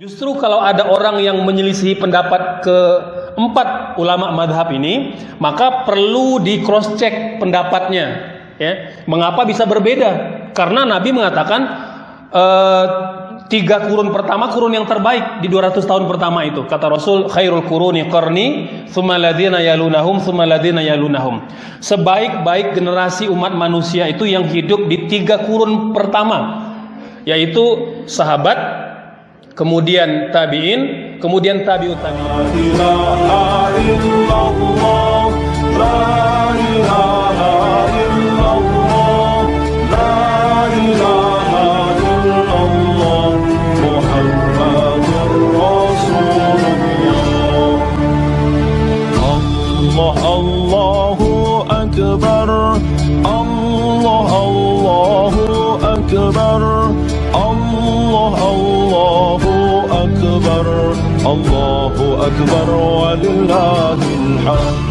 Justru kalau ada orang yang menyelisihi pendapat keempat ulama madhab ini, maka perlu di cross check pendapatnya. Ya, mengapa bisa berbeda? Karena Nabi mengatakan uh, tiga kurun pertama kurun yang terbaik di 200 tahun pertama itu. Kata Rasul, khairul kuruni qarni, thumma ladina yalunahum, thumma ladina yalunahum. Sebaik-baik generasi umat manusia itu yang hidup di tiga kurun pertama, yaitu sahabat, kemudian tabi'in, kemudian tabi'ut tabi'in. أكبر. ولله الحمد.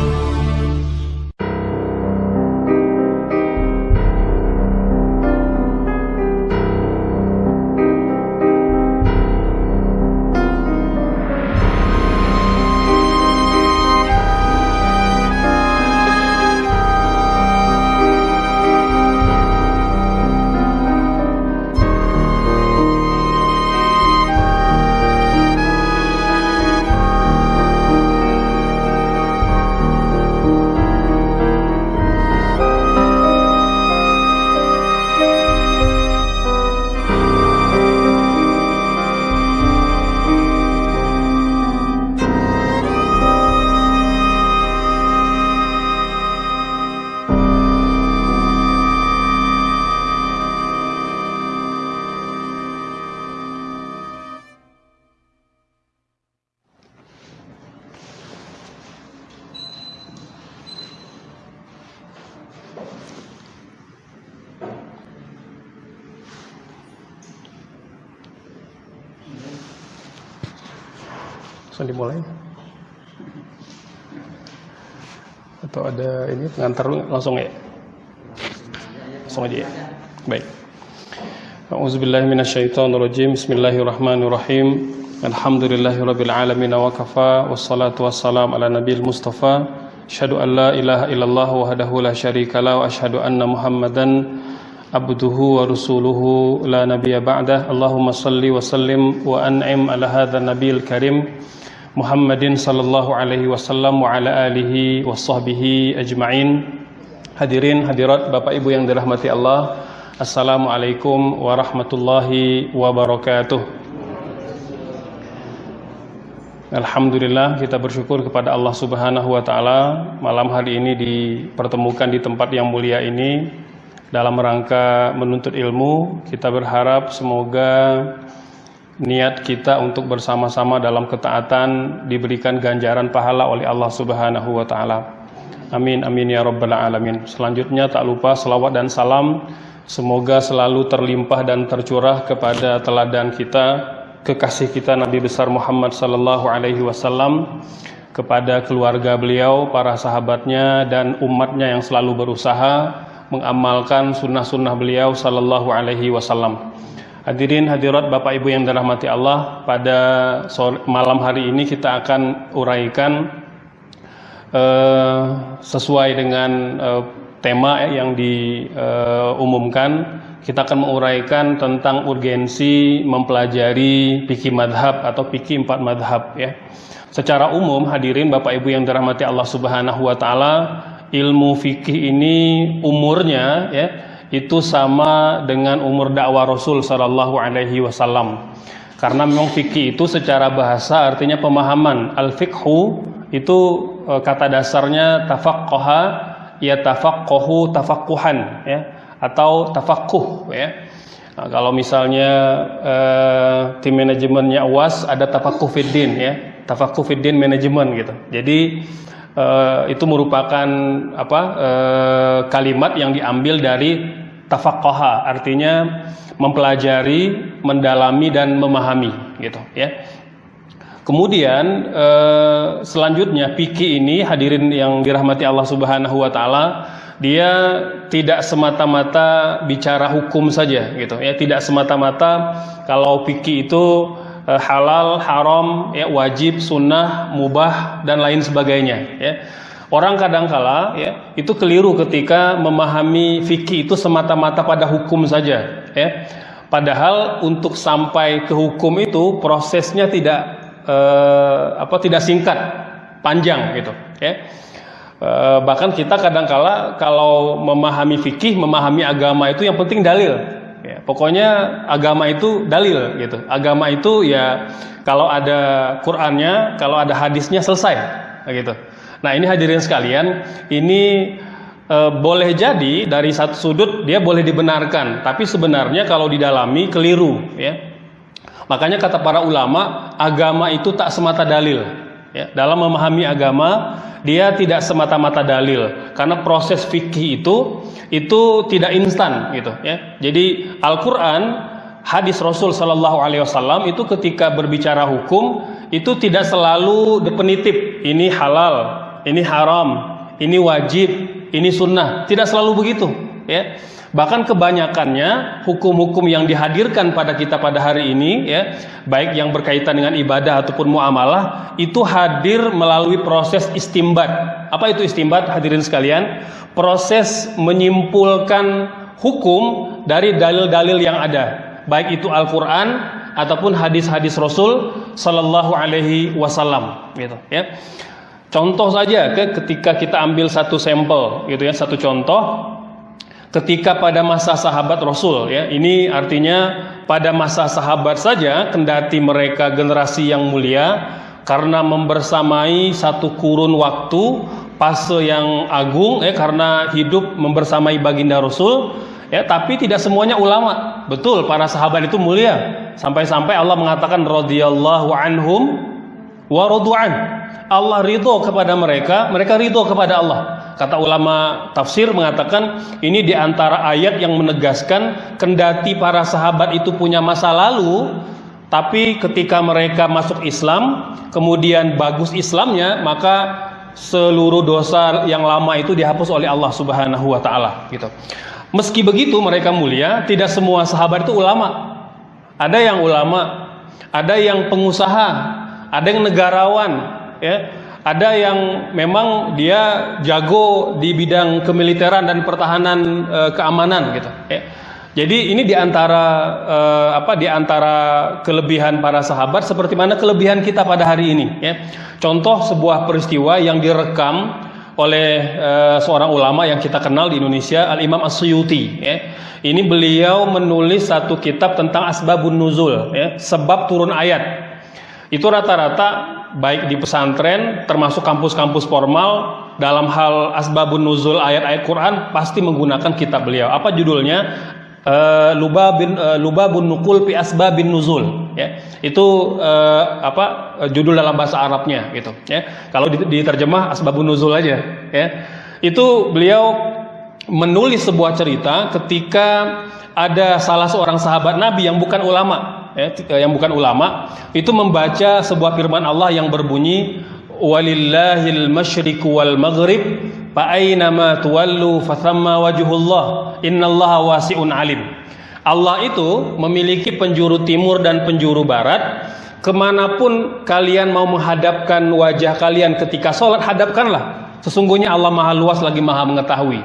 Ada ini pengantar langsung ya langsung aja ya. Baik. A'udzubillahi minasyaitonirrajim. Bismillahirrahmanirrahim. Alhamdulillahirabbil alamin wa kafa wassalatu wassalamu ala nabiyil mustafa. Asyhadu an la ilaha illallah wahdahu la syarikalah wa asyhadu anna muhammadan abduhu wa rasuluhu la nabiyya ba'dah. Allahumma salli wa sallim wa an'im ala hadzal nabiyil karim Muhammadin sallallahu alaihi wasallam wa ala alihi wa sahbihi ajma'in. Hadirin hadirat Bapak Ibu yang dirahmati Allah Assalamualaikum warahmatullahi wabarakatuh. Alhamdulillah kita bersyukur kepada Allah subhanahu wa ta'ala Malam hari ini dipertemukan di tempat yang mulia ini. Dalam rangka menuntut ilmu Kita berharap semoga niat kita untuk bersama-sama dalam ketaatan diberikan ganjaran pahala oleh Allah Subhanahu wa taala. Amin amin ya rabbal alamin. Selanjutnya tak lupa selawat dan salam semoga selalu terlimpah dan tercurah kepada teladan kita, kekasih kita Nabi besar Muhammad sallallahu alaihi wasallam kepada keluarga beliau, para sahabatnya dan umatnya yang selalu berusaha mengamalkan sunnah-sunnah beliau sallallahu alaihi wasallam. Hadirin hadirat Bapak Ibu yang dirahmati Allah, pada malam hari ini kita akan uraikan uh, sesuai dengan uh, tema eh, yang diumumkan. Uh, kita akan menguraikan tentang urgensi mempelajari fikih madhab atau fikih empat madhab ya. Secara umum hadirin Bapak Ibu yang dirahmati Allah Subhanahu wa taala, ilmu fikih ini umurnya ya itu sama dengan umur dakwah Rasul Shallallahu Alaihi Wasallam. Karena memang fikih itu secara bahasa artinya pemahaman. Al fikhu itu e, kata dasarnya tafakkoha ya tafakkohu tafakkuhan ya atau tafakkuh ya. Nah, kalau misalnya eh, tim manajemennya UAS ada tafakkuh fiddin ya, tafakkuh fiddin manajemen gitu. Jadi eh, itu merupakan apa eh, kalimat yang diambil dari tafaqaha artinya mempelajari, mendalami dan memahami gitu ya. Kemudian eh, selanjutnya fikih ini hadirin yang dirahmati Allah Subhanahu wa taala, dia tidak semata-mata bicara hukum saja gitu ya, tidak semata-mata kalau fikih itu halal, haram, ya, wajib, sunnah, mubah dan lain sebagainya. Ya. Orang kadangkala ya itu keliru ketika memahami fikih itu semata-mata pada hukum saja. Ya. Padahal untuk sampai ke hukum itu prosesnya tidak eh, apa tidak singkat, panjang gitu. Ya. Eh, bahkan kita kadangkala kalau memahami fikih, memahami agama itu yang penting dalil. Ya, pokoknya agama itu dalil gitu. Agama itu ya kalau ada Qur'annya, kalau ada hadisnya selesai gitu. Nah ini hadirin sekalian, ini e, boleh jadi dari satu sudut dia boleh dibenarkan, tapi sebenarnya kalau didalami keliru ya. Makanya kata para ulama, agama itu tak semata dalil. Ya, dalam memahami agama, dia tidak semata-mata dalil, karena proses fikih itu itu tidak instan gitu. Ya. Jadi Al-Quran, hadis Rasul Shallallahu Alaihi Wasallam itu ketika berbicara hukum itu tidak selalu definitif. Ini halal, ini haram, ini wajib, ini sunnah. Tidak selalu begitu. Ya. Bahkan kebanyakannya hukum-hukum yang dihadirkan pada kita pada hari ini ya, baik yang berkaitan dengan ibadah ataupun muamalah itu hadir melalui proses istimbat. Apa itu istimbat hadirin sekalian? Proses menyimpulkan hukum dari dalil-dalil yang ada, baik itu Al-Qur'an ataupun hadis-hadis Rasul sallallahu alaihi wasallam gitu ya. Contoh saja ketika kita ambil satu sampel gitu ya, satu contoh ketika pada masa sahabat Rasul ya. Ini artinya pada masa sahabat saja kendati mereka generasi yang mulia karena membersamai satu kurun waktu fase yang agung ya karena hidup membersamai baginda Rasul ya. Tapi tidak semuanya ulama. Betul para sahabat itu mulia. Sampai-sampai Allah mengatakan radhiyallahu anhum wa Allah ridho kepada mereka mereka ridho kepada Allah Kata ulama tafsir mengatakan ini di antara ayat yang menegaskan kendati para sahabat itu punya masa lalu, tapi ketika mereka masuk Islam, kemudian bagus Islamnya, maka seluruh dosa yang lama itu dihapus oleh Allah Subhanahu wa taala gitu. Meski begitu mereka mulia, tidak semua sahabat itu ulama. Ada yang ulama, ada yang pengusaha, ada yang negarawan, ya ada yang memang dia jago di bidang kemiliteran dan pertahanan e, keamanan gitu ya. Jadi ini di antara e, apa di antara kelebihan para sahabat seperti mana kelebihan kita pada hari ini ya. Contoh sebuah peristiwa yang direkam oleh e, seorang ulama yang kita kenal di Indonesia Al Imam As-Suyuti ya. Ini beliau menulis satu kitab tentang asbabun nuzul ya, sebab turun ayat. Itu rata-rata baik di pesantren termasuk kampus-kampus formal dalam hal asbabun nuzul ayat-ayat Quran pasti menggunakan kitab beliau. Apa judulnya? Uh, Lubabin uh, Lubabun Nukul pi asbabin nuzul ya. Itu uh, apa judul dalam bahasa Arabnya gitu ya. Kalau diterjemah asbabun nuzul aja ya. Itu beliau menulis sebuah cerita ketika ada salah seorang sahabat Nabi yang bukan ulama ya, yang bukan ulama itu membaca sebuah firman Allah yang berbunyi walillahil masyriq wal maghrib fa aina ma tuwallu fathamma wajhullah innallaha wasi'un alim. Allah itu memiliki penjuru timur dan penjuru barat. Ke mana pun kalian mau menghadapkan wajah kalian ketika sholat hadapkanlah. Sesungguhnya Allah maha luas lagi maha mengetahui.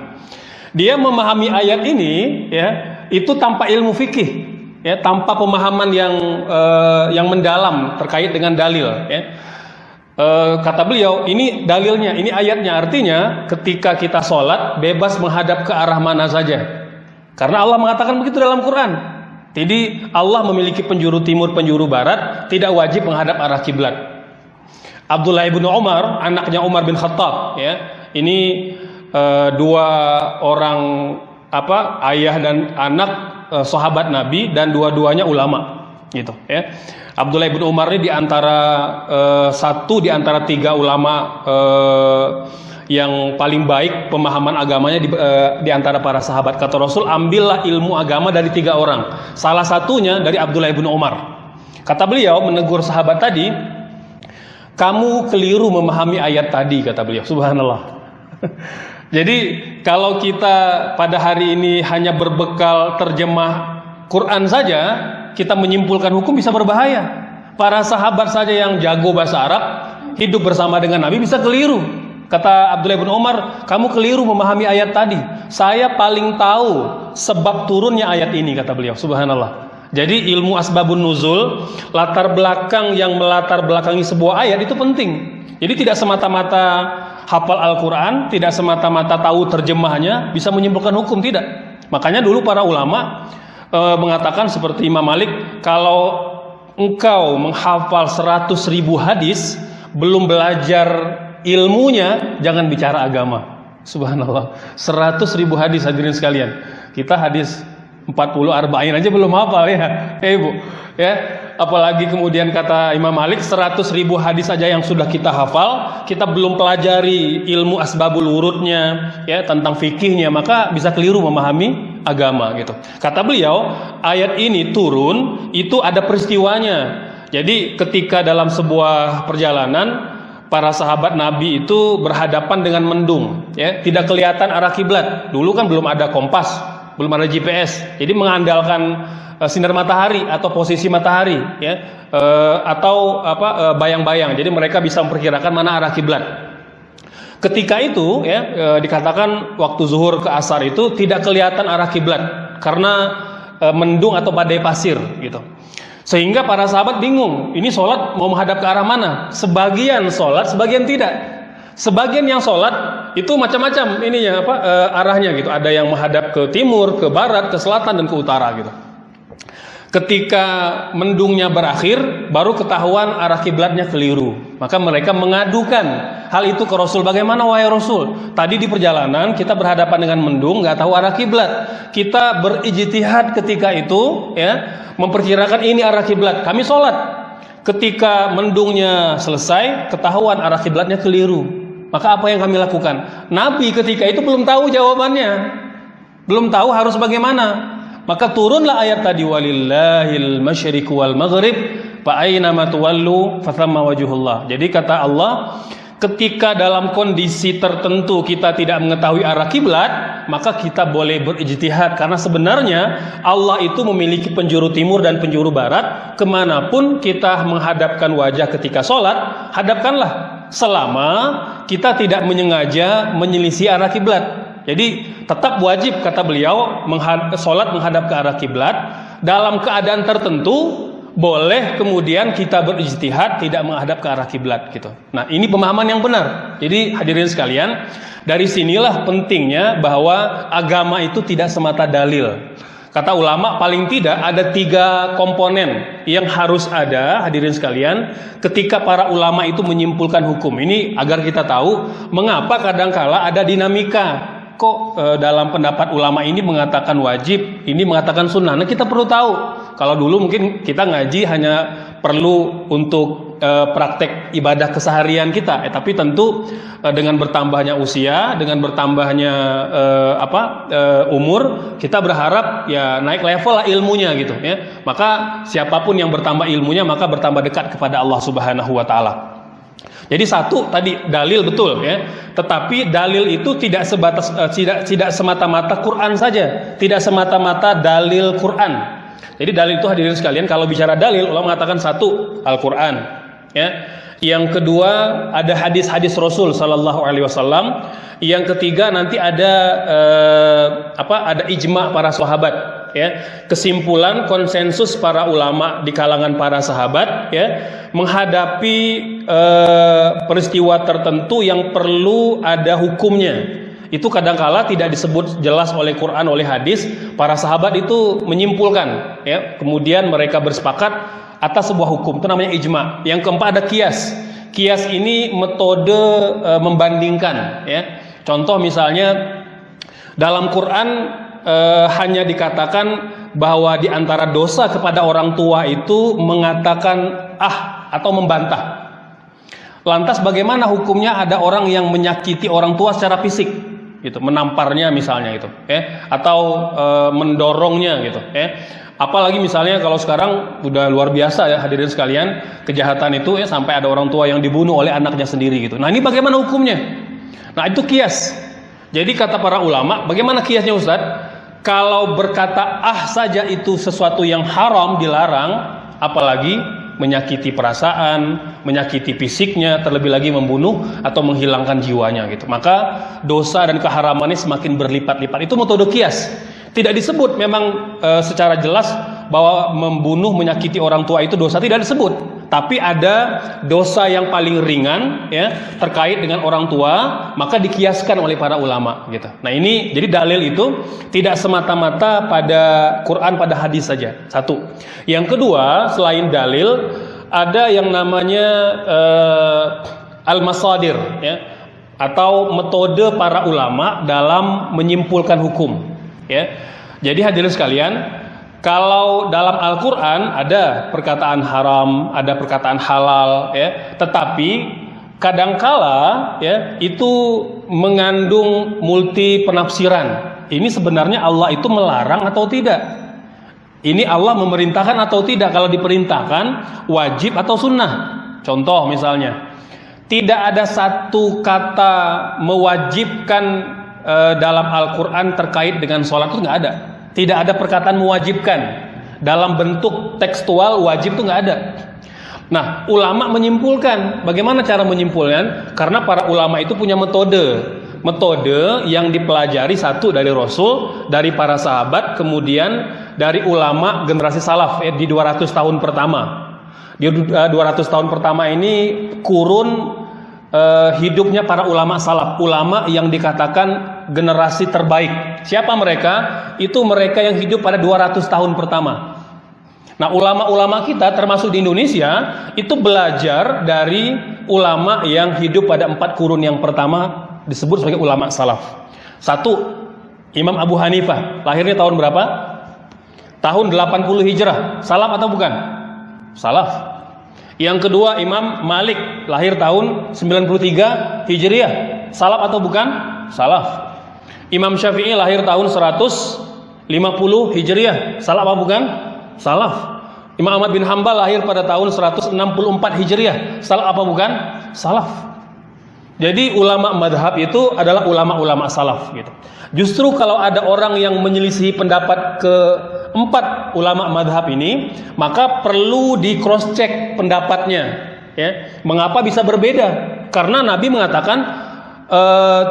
Dia memahami ayat ini ya itu tanpa ilmu fikih ya tanpa pemahaman yang uh, yang mendalam terkait dengan dalil ya. Uh, kata beliau ini dalilnya ini ayatnya. Artinya ketika kita sholat bebas menghadap ke arah mana saja. Karena Allah mengatakan begitu dalam Quran. Jadi Allah memiliki penjuru timur penjuru barat tidak wajib menghadap arah kiblat. Abdullah ibnu Umar anaknya Umar bin Khattab ya. Ini uh, dua orang apa ayah dan anak uh, sahabat Nabi dan dua-duanya ulama gitu ya. Abdullah bin Umar ini di antara uh, satu di antara tiga ulama uh, yang paling baik pemahaman agamanya di, di antara para sahabat. Kata Rasul ambillah ilmu agama dari tiga orang. Salah satunya dari Abdullah bin Umar. Kata beliau menegur sahabat tadi kamu keliru memahami ayat tadi kata beliau. Subhanallah Jadi kalau kita pada hari ini hanya berbekal terjemah Quran saja, kita menyimpulkan hukum bisa berbahaya. Para sahabat saja yang jago bahasa Arab hidup bersama dengan Nabi bisa keliru. Kata Abdullah bin Umar, kamu keliru memahami ayat tadi. Saya paling tahu sebab turunnya ayat ini kata beliau. Subhanallah. Jadi ilmu asbabun nuzul, latar belakang yang melatar belakangi sebuah ayat itu penting. Jadi tidak semata-mata hafal Al-Quran, tidak semata-mata tahu terjemahnya, bisa menyimpulkan hukum, tidak. Makanya dulu para ulama e, mengatakan seperti Imam Malik, kalau engkau menghafal 100 ribu hadis, belum belajar ilmunya, jangan bicara agama. Subhanallah, 100 ribu hadis hadirin sekalian. Kita hadis 40 arba'in aja belum hafal ya. Ya Ibu. Ya, apalagi kemudian kata Imam Malik 100 ribu hadis saja yang sudah kita hafal, kita belum pelajari ilmu asbabul urutnya, ya tentang fikihnya, maka bisa keliru memahami agama gitu. Kata beliau, ayat ini turun itu ada peristiwanya. Jadi ketika dalam sebuah perjalanan para sahabat Nabi itu berhadapan dengan mendung, ya tidak kelihatan arah kiblat. Dulu kan belum ada kompas, belum ada GPS. Jadi mengandalkan sinar matahari atau posisi matahari ya uh, atau apa uh, bayang-bayang. Jadi mereka bisa memperkirakan mana arah kiblat. Ketika itu ya dikatakan waktu zuhur ke asar itu tidak kelihatan arah kiblat karena mendung atau badai pasir gitu. Sehingga para sahabat bingung, ini sholat mau menghadap ke arah mana? Sebagian sholat, sebagian tidak. Sebagian yang sholat itu macam-macam ininya apa e, arahnya gitu. Ada yang menghadap ke timur, ke barat, ke selatan dan ke utara gitu. Ketika mendungnya berakhir, baru ketahuan arah kiblatnya keliru. Maka mereka mengadukan hal itu ke Rasul. Bagaimana wahai Rasul? Tadi di perjalanan kita berhadapan dengan mendung, nggak tahu arah kiblat. Kita berijtihad ketika itu, ya, memperkirakan ini arah kiblat. Kami sholat. Ketika mendungnya selesai, ketahuan arah kiblatnya keliru. Maka apa yang kami lakukan? Nabi ketika itu belum tahu jawabannya. Belum tahu harus bagaimana. Maka turunlah ayat tadi walillahil masyriq wal maghrib fa aina ma tuwallu fathamma wajhullah. Jadi kata Allah, ketika dalam kondisi tertentu kita tidak mengetahui arah kiblat, maka kita boleh berijtihad karena sebenarnya Allah itu memiliki penjuru timur dan penjuru barat. Ke mana pun kita menghadapkan wajah ketika sholat, hadapkanlah selama kita tidak menyengaja menyelisih arah kiblat. Jadi tetap wajib kata beliau sholat menghadap ke arah kiblat dalam keadaan tertentu boleh kemudian kita berijtihad tidak menghadap ke arah kiblat gitu. Nah, ini pemahaman yang benar. Jadi hadirin sekalian, dari sinilah pentingnya bahwa agama itu tidak semata dalil. Kata ulama paling tidak ada tiga komponen yang harus ada hadirin sekalian ketika para ulama itu menyimpulkan hukum ini agar kita tahu mengapa kadangkala ada dinamika kok e, dalam pendapat ulama ini mengatakan wajib ini mengatakan sunnah nah kita perlu tahu kalau dulu mungkin kita ngaji hanya perlu untuk e, praktek ibadah keseharian kita, eh, tapi tentu e, dengan bertambahnya usia, dengan bertambahnya e, apa e, umur, kita berharap ya naik level lah ilmunya gitu ya. Maka siapa pun yang bertambah ilmunya maka bertambah dekat kepada Allah Subhanahu wa taala. Jadi satu tadi dalil betul ya, tetapi dalil itu tidak sebatas uh, tidak tidak semata-mata Quran saja, tidak semata-mata dalil Quran. Jadi dalil itu hadirin sekalian kalau bicara dalil ulama mengatakan satu Al-Qur'an ya. Yang kedua ada hadis-hadis Rasul sallallahu alaihi wasallam. Yang ketiga nanti ada eh, apa? Ada ijma para sahabat ya. Kesimpulan konsensus para ulama di kalangan para sahabat ya menghadapi eh, peristiwa tertentu yang perlu ada hukumnya. Itu kadangkala tidak disebut jelas oleh Quran oleh hadis. Para sahabat itu menyimpulkan ya. Kemudian mereka bersepakat atas sebuah hukum itu namanya ijma. Yang keempat ada kias. Kias ini metode e, membandingkan ya. Contoh misalnya dalam Quran e, hanya dikatakan bahwa di antara dosa kepada orang tua itu mengatakan ah atau membantah. Lantas bagaimana hukumnya ada orang yang menyakiti orang tua secara fisik? gitu menamparnya misalnya gitu ya atau e, mendorongnya gitu ya apalagi misalnya kalau sekarang udah luar biasa ya hadirin sekalian kejahatan itu ya sampai ada orang tua yang dibunuh oleh anaknya sendiri gitu. Nah ini bagaimana hukumnya? Nah itu kias. Jadi kata para ulama bagaimana kiasnya Ustadz kalau berkata ah saja itu sesuatu yang haram dilarang apalagi menyakiti perasaan, menyakiti fisiknya, terlebih lagi membunuh atau menghilangkan jiwanya gitu. Maka dosa dan keharamannya semakin berlipat-lipat. Itu metode kias. Tidak disebut memang e, secara jelas bahwa membunuh menyakiti orang tua itu dosa tidak disebut. Tapi ada dosa yang paling ringan ya terkait dengan orang tua, maka dikiaskan oleh para ulama gitu. Nah, ini jadi dalil itu tidak semata-mata pada Quran pada hadis saja. Satu. Yang kedua, selain dalil ada yang namanya uh, al-masadir ya atau metode para ulama dalam menyimpulkan hukum ya. Jadi hadirin sekalian, kalau dalam Al-Qur'an ada perkataan haram, ada perkataan halal ya, tetapi kadangkala ya itu mengandung multi penafsiran. Ini sebenarnya Allah itu melarang atau tidak? Ini Allah memerintahkan atau tidak? Kalau diperintahkan wajib atau sunnah? Contoh misalnya, tidak ada satu kata mewajibkan uh, dalam Al-Quran terkait dengan sholat itu nggak ada. Tidak ada perkataan mewajibkan dalam bentuk tekstual wajib itu nggak ada. Nah, ulama menyimpulkan. Bagaimana cara menyimpulkan? Karena para ulama itu punya metode. Metode yang dipelajari satu dari Rasul, dari para sahabat, kemudian dari ulama generasi salaf ya, di 200 tahun pertama. Di 200 tahun pertama ini kurun uh, hidupnya para ulama salaf, ulama yang dikatakan generasi terbaik. Siapa mereka? Itu mereka yang hidup pada 200 tahun pertama. Nah, ulama-ulama kita termasuk di Indonesia itu belajar dari ulama yang hidup pada empat kurun yang pertama disebut sebagai ulama salaf. Satu, Imam Abu Hanifah, lahirnya tahun berapa? Tahun 80 Hijrah. Salaf atau bukan? Salaf. Yang kedua Imam Malik lahir tahun 93 Hijriah. Salaf atau bukan? Salaf. Imam Syafi'i lahir tahun 150 Hijriah. Salaf apa bukan? Salaf. Imam Ahmad bin Hambal lahir pada tahun 164 Hijriah. Salaf apa bukan? Salaf. Jadi ulama madhab itu adalah ulama-ulama salaf gitu. Justru kalau ada orang yang menyelisih pendapat ke empat ulama madhab ini, maka perlu di cross check pendapatnya. Ya, mengapa bisa berbeda? Karena Nabi mengatakan uh,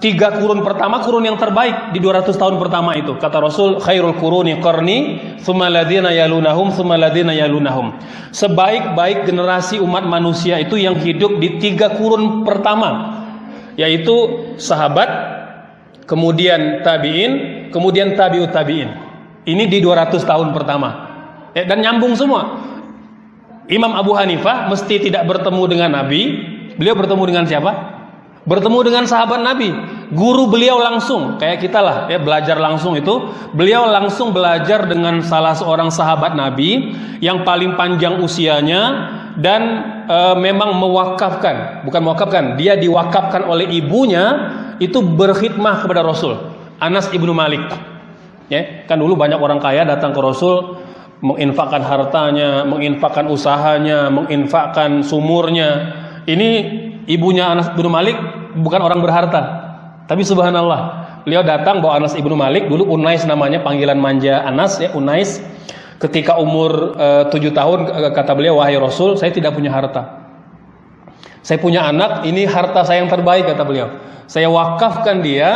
tiga kurun pertama kurun yang terbaik di 200 tahun pertama itu kata Rasul khairul kuruni qarni thumma ladina yalunahum thumma ladina yalunahum sebaik-baik generasi umat manusia itu yang hidup di tiga kurun pertama yaitu sahabat kemudian tabi'in kemudian tabi'ut tabi'in. Ini di 200 tahun pertama. Ya, dan nyambung semua. Imam Abu Hanifah mesti tidak bertemu dengan Nabi. Beliau bertemu dengan siapa? Bertemu dengan sahabat Nabi, guru beliau langsung, kayak kita lah ya belajar langsung itu, beliau langsung belajar dengan salah seorang sahabat Nabi yang paling panjang usianya dan e, memang mewakafkan, bukan mewakafkan, dia diwakafkan oleh ibunya itu berkhidmah kepada Rasul, Anas ibnu Malik. Ya, kan dulu banyak orang kaya datang ke Rasul menginfakkan hartanya, menginfakkan usahanya, menginfakkan sumurnya. Ini ibunya Anas bin Malik bukan orang berharta. Tapi subhanallah, beliau datang bawa Anas ibnu Malik, dulu Unais namanya, panggilan manja Anas ya, Unais. Ketika umur eh, tujuh tahun kata beliau, wahai Rasul, saya tidak punya harta. Saya punya anak, ini harta saya yang terbaik kata beliau. Saya wakafkan dia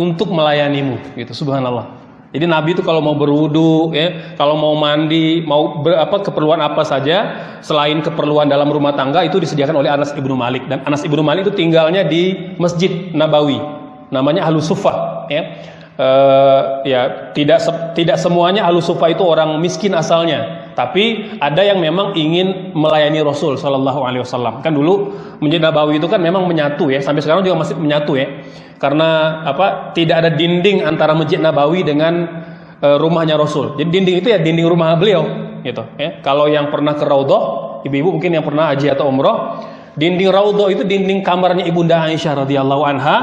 untuk melayanimu, gitu. Subhanallah. Jadi Nabi itu kalau mau berwudu, ya, kalau mau mandi, mau ber, apa keperluan apa saja selain keperluan dalam rumah tangga itu disediakan oleh Anas ibnu Malik dan Anas ibnu Malik itu tinggalnya di Masjid Nabawi, namanya Ahlus Sufa, ya. Uh, ya tidak se tidak semuanya Ahlus Sufa itu orang miskin asalnya, tapi ada yang memang ingin melayani Rasul Shallallahu Alaihi Wasallam. Kan dulu Masjid Nabawi itu kan memang menyatu ya, sampai sekarang juga masih menyatu ya karena apa tidak ada dinding antara masjid Nabawi dengan e, rumahnya Rasul. Jadi dinding itu ya dinding rumah beliau gitu ya. Kalau yang pernah ke Raudhah, ibu-ibu mungkin yang pernah haji atau umroh, dinding Raudhah itu dinding kamarnya Ibunda Aisyah radhiyallahu anha,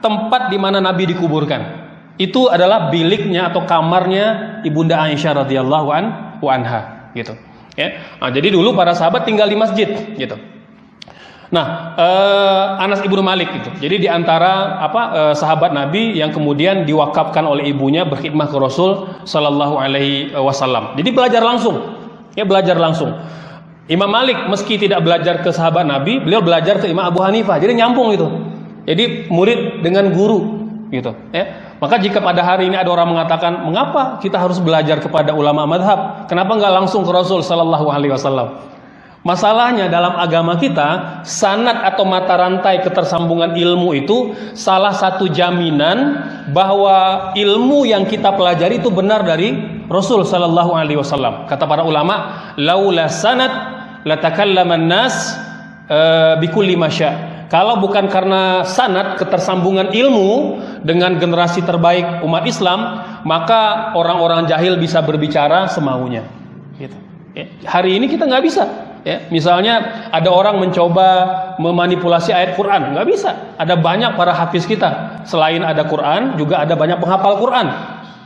tempat di mana Nabi dikuburkan. Itu adalah biliknya atau kamarnya Ibunda Aisyah radhiyallahu anha gitu. Ya. Nah, jadi dulu para sahabat tinggal di masjid gitu. Nah, eh, Anas ibnu Malik itu. Jadi di antara apa eh, sahabat Nabi yang kemudian diwakafkan oleh ibunya berkhidmah ke Rasul Shallallahu Alaihi Wasallam. Jadi belajar langsung, ya belajar langsung. Imam Malik meski tidak belajar ke sahabat Nabi, beliau belajar ke Imam Abu Hanifah. Jadi nyambung itu. Jadi murid dengan guru gitu ya. Maka jika pada hari ini ada orang mengatakan, "Mengapa kita harus belajar kepada ulama madhab? Kenapa nggak langsung ke Rasul sallallahu alaihi wasallam?" Masalahnya dalam agama kita, sanat atau mata rantai ketersambungan ilmu itu salah satu jaminan bahwa ilmu yang kita pelajari itu benar dari Rasul sallallahu alaihi wasallam. Kata para ulama, laula sanad latakallaman nas uh, bikulli masya. Kalau bukan karena sanat ketersambungan ilmu dengan generasi terbaik umat Islam, maka orang-orang jahil bisa berbicara semaunya. Gitu. Ya. Hari ini kita nggak bisa. Ya, misalnya ada orang mencoba memanipulasi ayat Quran, nggak bisa. Ada banyak para hafiz kita. Selain ada Quran, juga ada banyak penghafal Quran.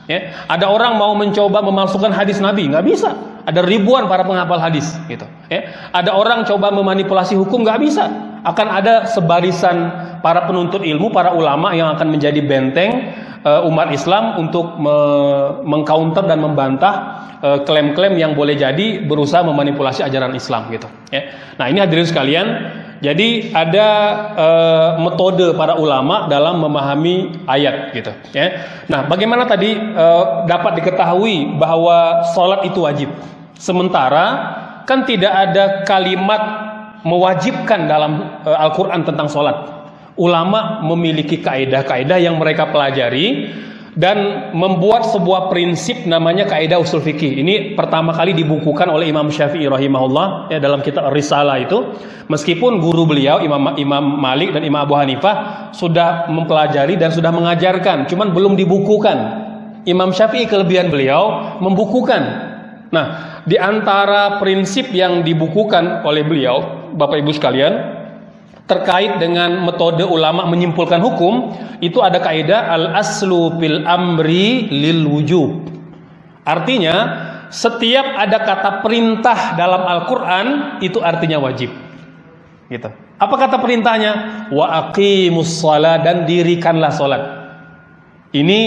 Ya, ada orang mau mencoba memalsukan hadis Nabi, nggak bisa. Ada ribuan para penghafal hadis, gitu. Ya, ada orang coba memanipulasi hukum, nggak bisa. Akan ada sebarisan para penuntut ilmu, para ulama yang akan menjadi benteng uh, umat Islam untuk me mengcounter dan membantah eh, klaim-klaim uh, yang boleh jadi berusaha memanipulasi ajaran Islam gitu ya. Nah, ini hadirin sekalian, jadi ada uh, metode para ulama dalam memahami ayat gitu ya. Nah, bagaimana tadi uh, dapat diketahui bahwa sholat itu wajib. Sementara kan tidak ada kalimat mewajibkan dalam uh, Al-Qur'an tentang sholat ulama memiliki kaidah-kaidah yang mereka pelajari dan membuat sebuah prinsip namanya kaidah usul fikih. Ini pertama kali dibukukan oleh Imam Syafi'i rahimahullah ya dalam kitab Risalah itu. Meskipun guru beliau Imam Imam Malik dan Imam Abu Hanifah sudah mempelajari dan sudah mengajarkan, cuman belum dibukukan. Imam Syafi'i kelebihan beliau membukukan. Nah, di antara prinsip yang dibukukan oleh beliau, Bapak Ibu sekalian, terkait dengan metode ulama menyimpulkan hukum itu ada kaidah al aslu fil amri lil wujub. Artinya setiap ada kata perintah dalam Al-Qur'an itu artinya wajib. Gitu. Apa kata perintahnya? Wa aqimus dan dirikanlah salat. Ini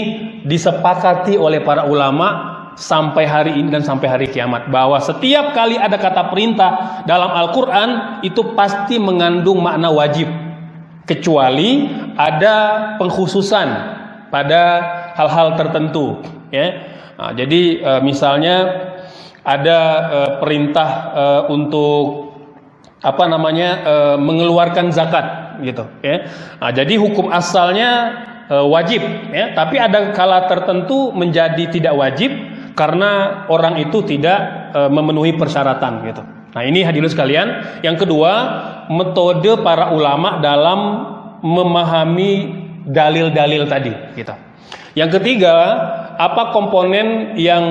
disepakati oleh para ulama sampai hari ini dan sampai hari kiamat bahwa setiap kali ada kata perintah dalam Al-Qur'an itu pasti mengandung makna wajib kecuali ada pengkhususan pada hal-hal tertentu ya. Nah, jadi e, misalnya ada e, perintah e, untuk apa namanya mengeluarkan zakat gitu ya. Nah, jadi hukum asalnya wajib ya, tapi ada kala tertentu menjadi tidak wajib karena orang itu tidak e, memenuhi persyaratan gitu. Nah, ini hadirin sekalian. Yang kedua, metode para ulama dalam memahami dalil-dalil tadi gitu. Yang ketiga, apa komponen yang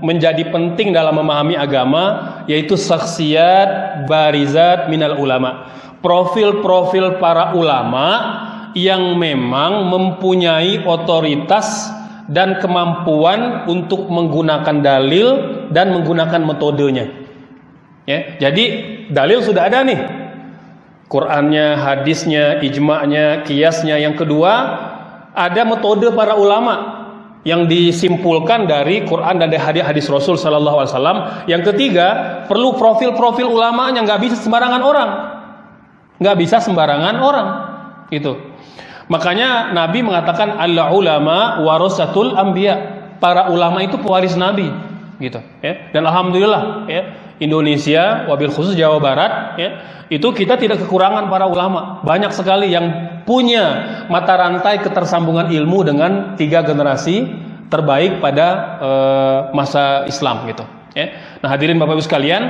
menjadi penting dalam memahami agama yaitu saksiat barizat minal ulama. Profil-profil para ulama yang memang mempunyai otoritas dan kemampuan untuk menggunakan dalil dan menggunakan metodenya. Ya, jadi dalil sudah ada nih. Qurannya, hadisnya, ijma'nya, kiasnya. Yang kedua, ada metode para ulama yang disimpulkan dari Quran dan dari hadis Rasul Sallallahu Alaihi Wasallam. Yang ketiga, perlu profil-profil ulama yang nggak bisa sembarangan orang, nggak bisa sembarangan orang, itu. Makanya Nabi mengatakan Allah ulama warasatul anbiya. Para ulama itu pewaris Nabi, gitu ya. Dan alhamdulillah ya, Indonesia wabil khusus Jawa Barat ya, itu kita tidak kekurangan para ulama. Banyak sekali yang punya mata rantai ketersambungan ilmu dengan tiga generasi terbaik pada uh, masa Islam gitu ya. Nah, hadirin Bapak Ibu sekalian,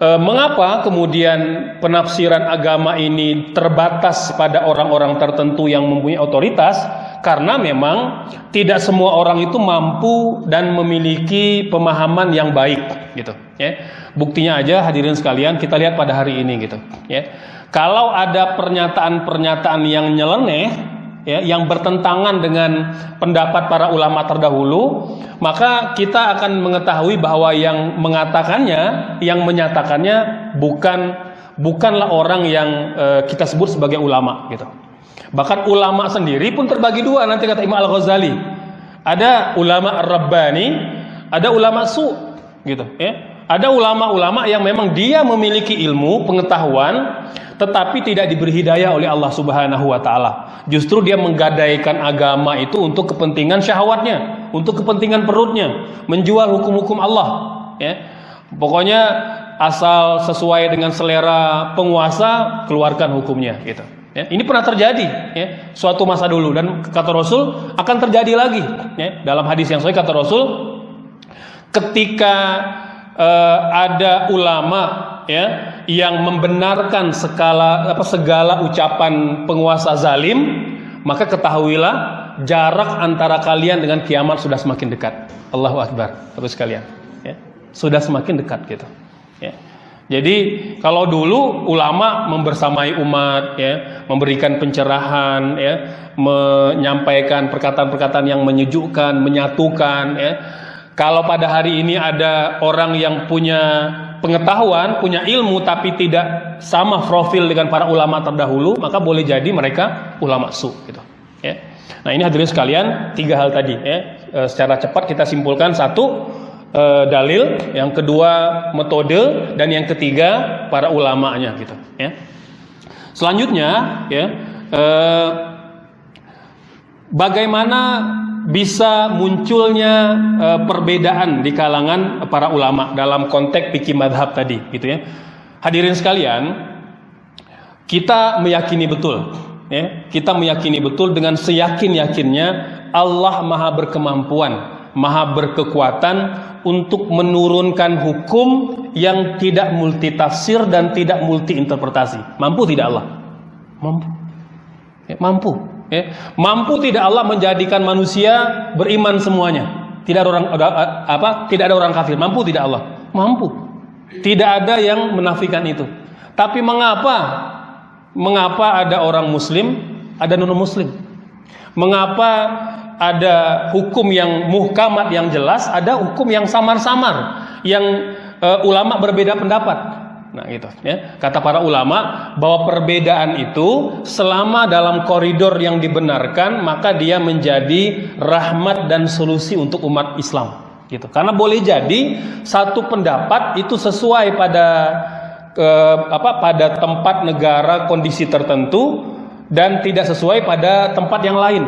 E, mengapa kemudian penafsiran agama ini terbatas pada orang-orang tertentu yang mempunyai otoritas? Karena memang tidak semua orang itu mampu dan memiliki pemahaman yang baik, gitu. Ya, buktinya aja hadirin sekalian kita lihat pada hari ini, gitu. Ya, kalau ada pernyataan-pernyataan yang nyeleneh, ya, yang bertentangan dengan pendapat para ulama terdahulu, maka kita akan mengetahui bahwa yang mengatakannya, yang menyatakannya bukan bukanlah orang yang e, kita sebut sebagai ulama gitu. Bahkan ulama sendiri pun terbagi dua nanti kata Imam Al-Ghazali. Ada ulama Rabbani, ada ulama su gitu ya. Ada ulama-ulama yang memang dia memiliki ilmu, pengetahuan, tetapi tidak diberi hidayah oleh Allah Subhanahu wa taala. Justru dia menggadaikan agama itu untuk kepentingan syahwatnya, untuk kepentingan perutnya, menjual hukum-hukum Allah, ya. Pokoknya asal sesuai dengan selera penguasa, keluarkan hukumnya gitu. Ya, ini pernah terjadi ya, suatu masa dulu dan kata Rasul akan terjadi lagi ya, dalam hadis yang sahih kata Rasul ketika uh, ada ulama ya yang membenarkan segala apa segala ucapan penguasa zalim maka ketahuilah jarak antara kalian dengan kiamat sudah semakin dekat. Allahu akbar. Terus kalian ya. Sudah semakin dekat gitu ya. Jadi kalau dulu ulama membersamai umat ya, memberikan pencerahan ya, menyampaikan perkataan-perkataan yang menyejukkan, menyatukan ya. Kalau pada hari ini ada orang yang punya pengetahuan, punya ilmu tapi tidak sama profil dengan para ulama terdahulu, maka boleh jadi mereka ulama su gitu. Ya. Nah ini hadirin sekalian tiga hal tadi ya. E, secara cepat kita simpulkan satu e, dalil, yang kedua metode, dan yang ketiga para ulamanya gitu. Ya. Selanjutnya ya. E, bagaimana bisa munculnya e, perbedaan di kalangan para ulama dalam konteks fikih madhab tadi gitu ya. Hadirin sekalian kita meyakini betul ya. Kita meyakini betul dengan seyakin yakinnya Allah maha berkemampuan maha berkekuatan untuk menurunkan hukum yang tidak multitafsir dan tidak multi interpretasi mampu tidak Allah? Mampu. Ya, mampu Ya. Mampu tidak Allah menjadikan manusia beriman semuanya. Tidak ada orang apa? Tidak ada orang kafir. Mampu tidak Allah? Mampu. Tidak ada yang menafikan itu. Tapi mengapa? Mengapa ada orang muslim, ada non muslim? Mengapa ada hukum yang muhkamat yang jelas, ada hukum yang samar-samar, yang uh, ulama berbeda pendapat? Nah, gitu ya. Kata para ulama bahwa perbedaan itu selama dalam koridor yang dibenarkan, maka dia menjadi rahmat dan solusi untuk umat Islam. Gitu. Karena boleh jadi satu pendapat itu sesuai pada ke, apa pada tempat negara kondisi tertentu dan tidak sesuai pada tempat yang lain.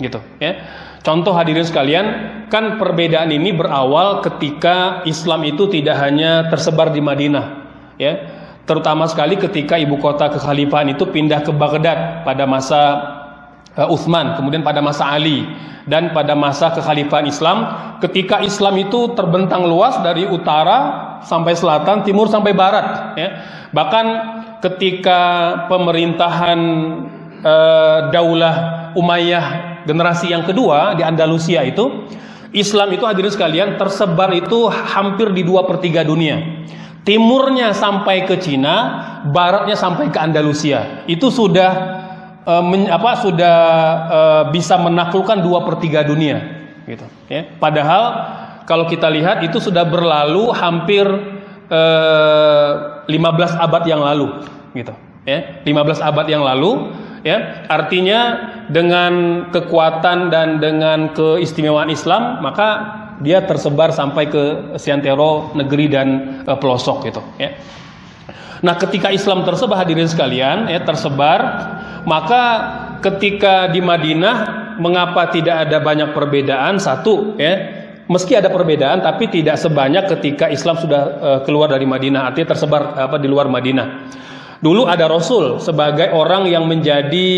Gitu, ya. Contoh hadirin sekalian, kan perbedaan ini berawal ketika Islam itu tidak hanya tersebar di Madinah, ya. Terutama sekali ketika ibu kota kekhalifahan itu pindah ke Baghdad pada masa uh, Uthman kemudian pada masa Ali dan pada masa kekhalifahan Islam. Ketika Islam itu terbentang luas dari utara sampai selatan timur sampai barat ya. Bahkan ketika pemerintahan uh, Daulah Umayyah generasi yang kedua di Andalusia itu Islam itu hadirin sekalian tersebar itu hampir di dua per tiga dunia timurnya sampai ke Cina, baratnya sampai ke Andalusia. Itu sudah uh, men, apa sudah uh, bisa menaklukkan dua per tiga dunia, gitu. Ya. Padahal kalau kita lihat itu sudah berlalu hampir uh, eh, 15 abad yang lalu, gitu. Ya, 15 abad yang lalu, ya. Artinya dengan kekuatan dan dengan keistimewaan Islam, maka dia tersebar sampai ke seantero negeri dan e, pelosok gitu ya. Nah, ketika Islam tersebar hadirin sekalian ya tersebar, maka ketika di Madinah mengapa tidak ada banyak perbedaan? Satu ya, meski ada perbedaan tapi tidak sebanyak ketika Islam sudah e, keluar dari Madinah, artinya tersebar apa di luar Madinah. Dulu ada Rasul sebagai orang yang menjadi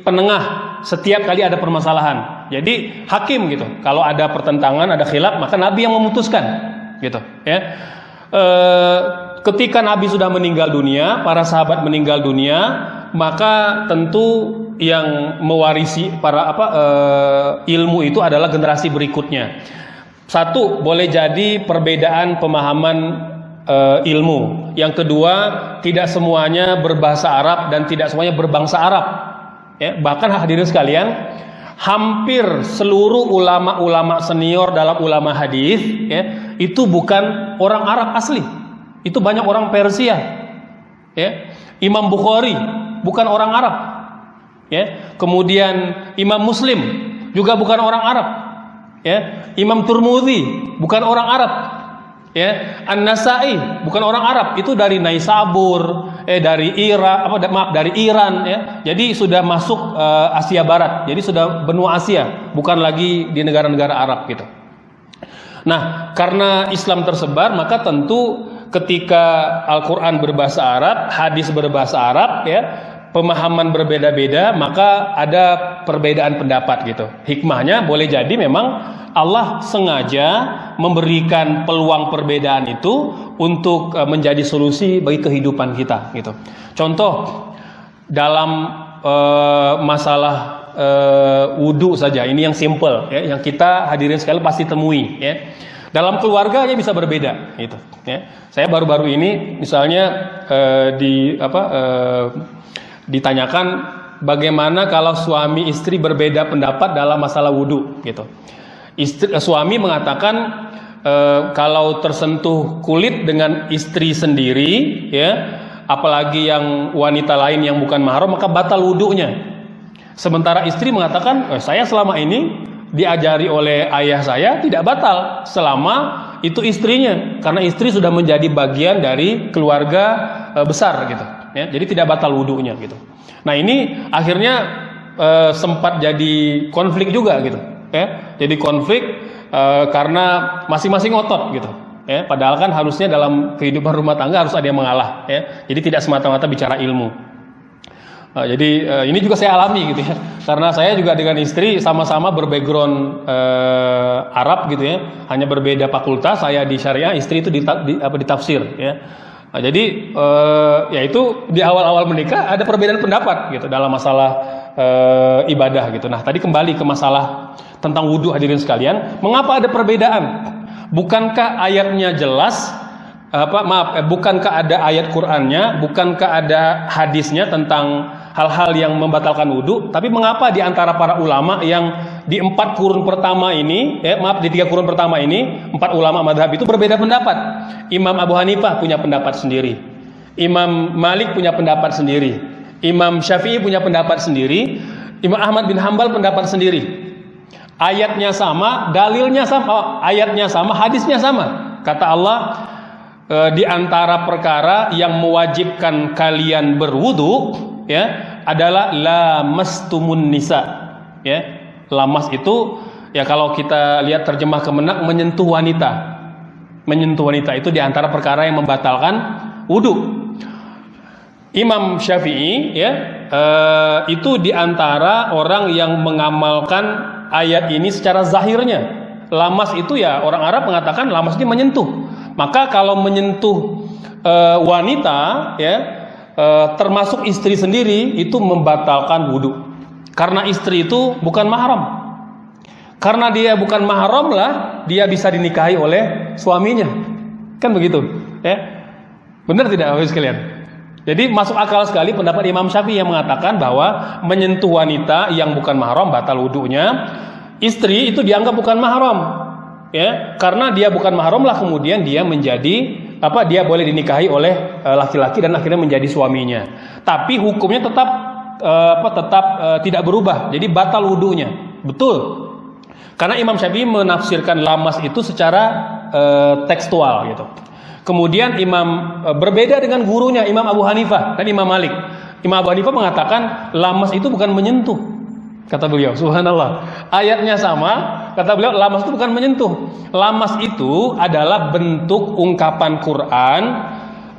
penengah setiap kali ada permasalahan. Jadi hakim gitu. Kalau ada pertentangan, ada khilaf, maka Nabi yang memutuskan, gitu. Ya. E, ketika Nabi sudah meninggal dunia, para sahabat meninggal dunia, maka tentu yang mewarisi para apa e, ilmu itu adalah generasi berikutnya. Satu, boleh jadi perbedaan pemahaman e, ilmu. Yang kedua, tidak semuanya berbahasa Arab dan tidak semuanya berbangsa Arab. Ya, bahkan hadirin sekalian, hampir seluruh ulama-ulama senior dalam ulama hadis ya itu bukan orang Arab asli. Itu banyak orang Persia. Ya Imam Bukhari bukan orang Arab. Ya kemudian Imam Muslim juga bukan orang Arab. Ya Imam Turmudi bukan orang Arab Ya, An-Nasai bukan orang Arab, itu dari Naisabur, eh dari Iran, apa maaf dari Iran ya. Jadi sudah masuk uh, Asia Barat. Jadi sudah benua Asia, bukan lagi di negara-negara Arab gitu. Nah, karena Islam tersebar, maka tentu ketika Al-Qur'an berbahasa Arab, hadis berbahasa Arab ya, pemahaman berbeda-beda, maka ada perbedaan pendapat gitu. Hikmahnya boleh jadi memang Allah sengaja memberikan peluang perbedaan itu untuk uh, menjadi solusi bagi kehidupan kita gitu. Contoh dalam uh, masalah uh, wudhu saja, ini yang simple ya, yang kita hadirin sekali pasti temui ya. Dalam keluarga aja bisa berbeda gitu ya. Saya baru-baru ini misalnya di apa ditanyakan bagaimana kalau suami istri berbeda pendapat dalam masalah wudhu gitu. Istri, eh, suami mengatakan e, kalau tersentuh kulit dengan istri sendiri ya apalagi yang wanita lain yang bukan mahram maka batal wudhunya. Sementara istri mengatakan e, saya selama ini diajari oleh ayah saya tidak batal selama itu istrinya karena istri sudah menjadi bagian dari keluarga e, besar gitu. Ya jadi tidak batal wudhunya gitu. Nah ini akhirnya e, sempat jadi konflik juga gitu. Ya jadi konflik e, karena masing-masing ngotot gitu ya padahal kan harusnya dalam kehidupan rumah tangga harus ada yang mengalah ya jadi tidak semata-mata bicara ilmu Uh, jadi uh, ini juga saya alami gitu ya, karena saya juga dengan istri sama-sama berbackground uh, Arab gitu ya, hanya berbeda fakultas. Saya di syariah, istri itu di, di apa ditafsir ya. Nah, jadi uh, ya itu di awal-awal menikah ada perbedaan pendapat gitu dalam masalah uh, ibadah gitu. Nah tadi kembali ke masalah tentang wudhu hadirin sekalian, mengapa ada perbedaan? Bukankah ayatnya jelas? Apa maaf, eh, bukankah ada ayat Qur'annya, bukankah ada hadisnya tentang hal-hal yang membatalkan wudhu? Tapi mengapa di antara para ulama yang di empat kurun pertama ini, eh, maaf di tiga kurun pertama ini, empat ulama madhab itu berbeda pendapat. Imam Abu Hanifah punya pendapat sendiri, Imam Malik punya pendapat sendiri, Imam Syafi'i punya pendapat sendiri, Imam Ahmad bin Hambal pendapat sendiri. Ayatnya sama, dalilnya sama, oh, ayatnya sama, hadisnya sama. Kata Allah, e, di antara perkara yang mewajibkan kalian berwudu ya adalah lamastumun nisa ya. Lamas itu ya kalau kita lihat terjemah kemenak menyentuh wanita. Menyentuh wanita itu di antara perkara yang membatalkan wudu. Imam Syafi'i ya e, itu di antara orang yang mengamalkan ayat ini secara zahirnya lamas itu ya orang Arab mengatakan lamas ini menyentuh maka kalau menyentuh e, wanita ya e, termasuk istri sendiri itu membatalkan wudhu. Karena istri itu bukan mahram. Karena dia bukan mahram lah dia bisa dinikahi oleh suaminya. Kan begitu, ya? Benar tidak Bapak sekalian? Jadi masuk akal sekali pendapat Imam Syafi'i yang mengatakan bahwa menyentuh wanita yang bukan mahram batal wudhunya. Istri itu dianggap bukan mahram. Ya karena dia bukan mahram lah kemudian dia menjadi apa dia boleh dinikahi oleh eh, laki-laki dan akhirnya menjadi suaminya. Tapi hukumnya tetap uh, apa tetap uh, tidak berubah. Jadi batal wudhunya. Betul. Karena Imam Syafi'i menafsirkan lamas itu secara tekstual gitu kemudian Imam uh, berbeda dengan gurunya Imam Abu Hanifah dan Imam Malik Imam Abu Hanifah mengatakan lamas itu bukan menyentuh kata beliau subhanallah ayatnya sama Kata beliau, lamas itu bukan menyentuh. Lamas itu adalah bentuk ungkapan Quran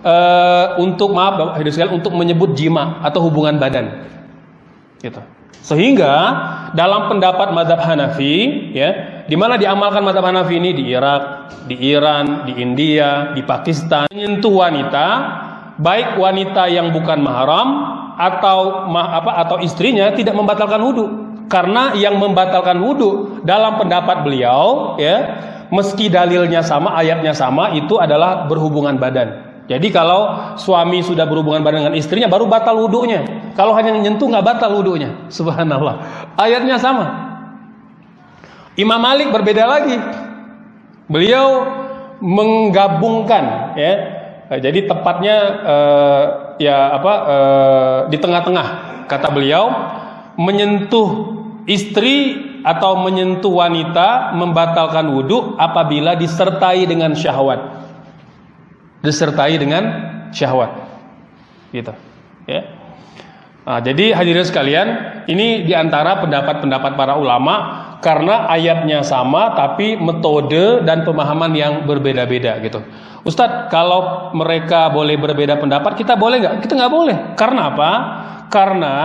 uh, untuk maaf untuk menyebut jima atau hubungan badan. Gitu. Sehingga dalam pendapat madhab Hanafi, ya, di mana diamalkan madhab Hanafi ini? Di Irak, di Iran, di India, di Pakistan, menyentuh wanita, baik wanita yang bukan mahram atau apa atau istrinya tidak membatalkan wudhu. Karena yang membatalkan wudhu dalam pendapat beliau ya meski dalilnya sama ayatnya sama itu adalah berhubungan badan jadi kalau suami sudah berhubungan badan dengan istrinya baru batal wudhunya. Kalau hanya menyentuh nggak batal wudhunya. Subhanallah. Ayatnya sama. Imam Malik berbeda lagi. Beliau menggabungkan ya. Jadi tepatnya uh, ya apa uh, di tengah-tengah kata beliau. Menyentuh istri atau menyentuh wanita membatalkan wudhu apabila disertai dengan syahwat. Disertai dengan syahwat. Gitu. Ya. Nah, jadi hadirin sekalian, ini di antara pendapat-pendapat para ulama karena ayatnya sama tapi metode dan pemahaman yang berbeda-beda gitu. Ustadz, kalau mereka boleh berbeda pendapat, kita boleh nggak? Kita nggak boleh. Karena apa? Karena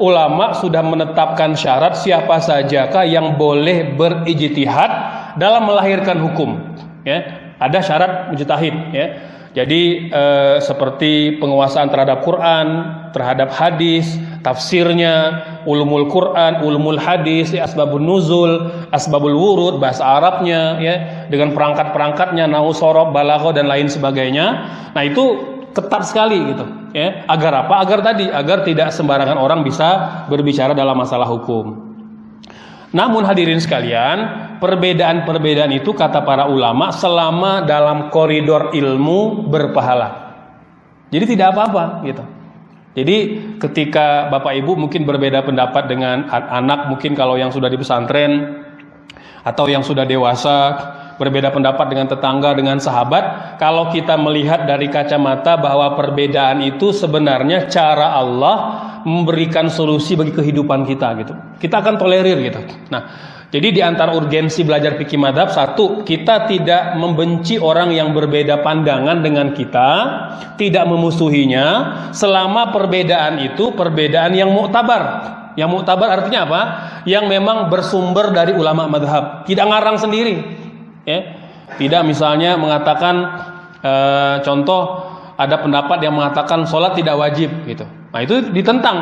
ulama sudah menetapkan syarat siapa sajakah yang boleh berijtihad dalam melahirkan hukum. Ya, ada syarat mujtahid. Ya, jadi eh, seperti penguasaan terhadap Quran, terhadap hadis, tafsirnya, ulumul Quran, ulumul hadis, ya, asbabun nuzul, asbabul wurud, bahasa Arabnya, ya, dengan perangkat-perangkatnya, nau sorob, balago dan lain sebagainya. Nah itu ketat sekali gitu ya agar apa agar tadi agar tidak sembarangan orang bisa berbicara dalam masalah hukum namun hadirin sekalian perbedaan-perbedaan itu kata para ulama selama dalam koridor ilmu berpahala. Jadi tidak apa-apa gitu. Jadi ketika bapak ibu mungkin berbeda pendapat dengan anak mungkin kalau yang sudah di pesantren atau yang sudah dewasa berbeda pendapat dengan tetangga, dengan sahabat, kalau kita melihat dari kacamata bahwa perbedaan itu sebenarnya cara Allah memberikan solusi bagi kehidupan kita gitu. Kita akan tolerir gitu. Nah, jadi di antara urgensi belajar fikih madhab satu, kita tidak membenci orang yang berbeda pandangan dengan kita, tidak memusuhinya, selama perbedaan itu perbedaan yang muktabar. Yang muktabar artinya apa? Yang memang bersumber dari ulama madhab, tidak ngarang sendiri ya tidak misalnya mengatakan e, contoh ada pendapat yang mengatakan sholat tidak wajib gitu nah itu ditentang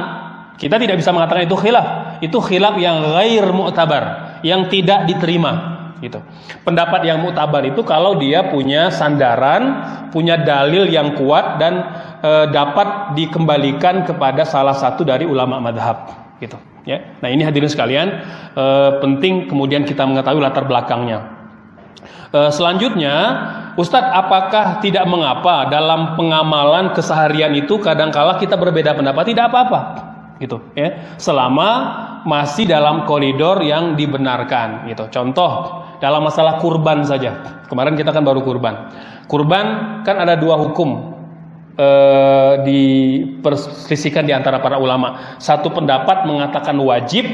kita tidak bisa mengatakan itu khilaf itu khilaf yang gair mu'tabar yang tidak diterima gitu. Pendapat yang mutabar itu kalau dia punya sandaran, punya dalil yang kuat dan e, dapat dikembalikan kepada salah satu dari ulama madhab gitu. Ya. Nah ini hadirin sekalian e, penting kemudian kita mengetahui latar belakangnya. E, selanjutnya, Ustadz, apakah tidak mengapa dalam pengamalan keseharian itu kadangkala kita berbeda pendapat? Tidak apa-apa, gitu ya. Selama masih dalam koridor yang dibenarkan, gitu. Contoh dalam masalah kurban saja. Kemarin kita kan baru kurban. Kurban kan ada dua hukum e, diperselisihkan di antara para ulama. Satu pendapat mengatakan wajib,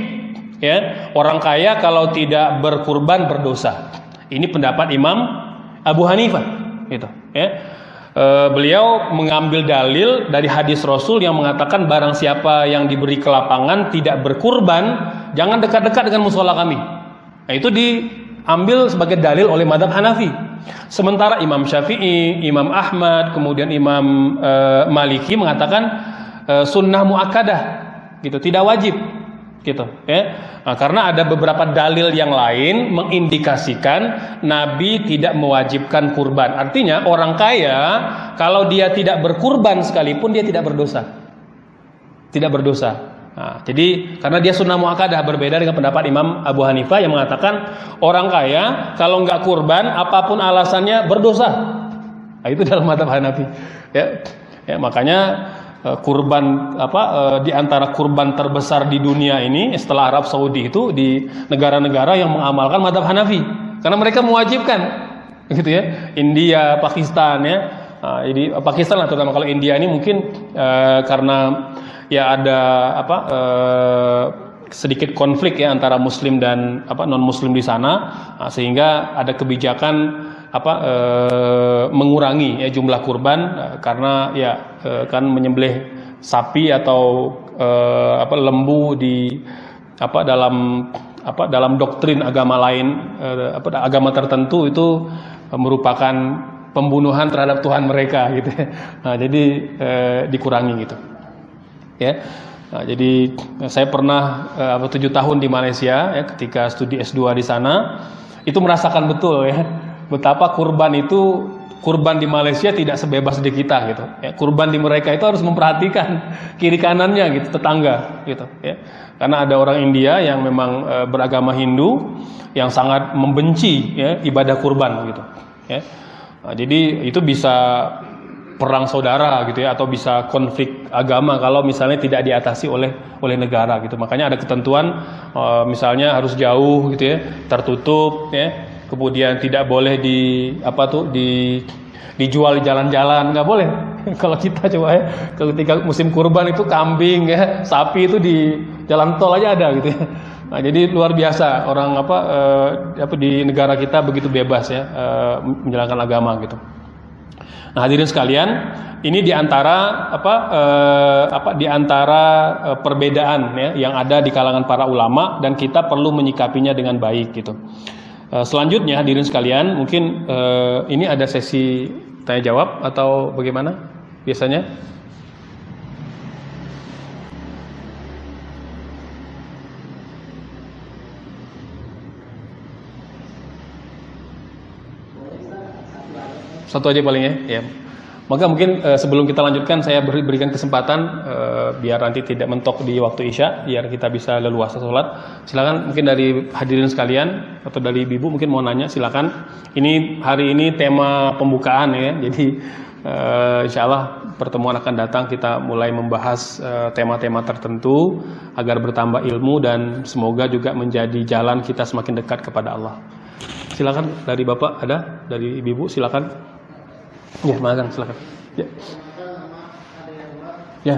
ya orang kaya kalau tidak berkurban berdosa. Ini pendapat Imam Abu Hanifah, gitu. Ya. E, beliau mengambil dalil dari hadis Rasul yang mengatakan barang siapa yang diberi kelapangan tidak berkurban, jangan dekat-dekat dengan musola kami. Nah, itu diambil sebagai dalil oleh madhab Hanafi. Sementara Imam Syafi'i, Imam Ahmad, kemudian Imam e, Maliki mengatakan e, sunnah muakkadah, gitu, tidak wajib gitu ya. Nah, karena ada beberapa dalil yang lain mengindikasikan Nabi tidak mewajibkan kurban. Artinya orang kaya kalau dia tidak berkurban sekalipun dia tidak berdosa. Tidak berdosa. Nah, jadi karena dia sunnah muakadah berbeda dengan pendapat Imam Abu Hanifah yang mengatakan orang kaya kalau nggak kurban apa pun alasannya berdosa. Nah, itu dalam mata Hanafi ya. Ya makanya kurban apa eh, di antara kurban terbesar di dunia ini setelah Arab Saudi itu di negara-negara yang mengamalkan madhab Hanafi. Karena mereka mewajibkan gitu ya. India Pakistan ya. Nah, jadi Pakistan lah terutama. Kalau India ini mungkin eh, karena ya ada apa eh, sedikit konflik ya antara Muslim dan apa non Muslim di sana. Nah, sehingga ada kebijakan apa e, mengurangi ya jumlah kurban e, karena ya e, kan menyembelih sapi atau e, apa lembu di apa dalam apa dalam doktrin agama lain e, apa agama tertentu itu merupakan pembunuhan terhadap Tuhan mereka gitu. Nah, jadi e, dikurangi gitu. Ya. Nah, jadi saya pernah apa tujuh tahun di Malaysia ya ketika studi S2 di sana itu merasakan betul ya betapa kurban itu kurban di Malaysia tidak sebebas di kita gitu. Ya, kurban di mereka itu harus memperhatikan kiri kanannya gitu, tetangga gitu. Ya. Karena ada orang India yang memang e, beragama Hindu yang sangat membenci ya, ibadah kurban gitu. Ya. Nah, jadi itu bisa perang saudara gitu ya atau bisa konflik agama kalau misalnya tidak diatasi oleh oleh negara gitu. Makanya ada ketentuan e, misalnya harus jauh gitu ya, tertutup ya kemudian tidak boleh di apa tuh di dijual di jalan-jalan nggak boleh. Kalau kita coba ya, ketika musim kurban itu kambing ya, sapi itu di jalan tol aja ada gitu ya. Nah, jadi luar biasa orang apa eh, apa di negara kita begitu bebas ya eh, menjalankan agama gitu. Nah, hadirin sekalian, ini di antara apa eh, apa di antara eh, perbedaan ya yang ada di kalangan para ulama dan kita perlu menyikapinya dengan baik gitu. Eh, selanjutnya hadirin sekalian, mungkin eh, ini ada sesi tanya jawab atau bagaimana biasanya? Satu aja paling ya. ya. Maka mungkin eh, sebelum kita lanjutkan saya beri, berikan kesempatan eh, biar nanti tidak mentok di waktu isya, biar kita bisa leluasa sholat. Silakan mungkin dari hadirin sekalian atau dari ibu mungkin mau nanya silakan. Ini hari ini tema pembukaan ya, jadi eh, insya Allah pertemuan akan datang kita mulai membahas tema-tema tertentu agar bertambah ilmu dan semoga juga menjadi jalan kita semakin dekat kepada Allah. Silakan dari bapak ada, dari ibu silakan. Ya, Mas silakan. Ya. Ya.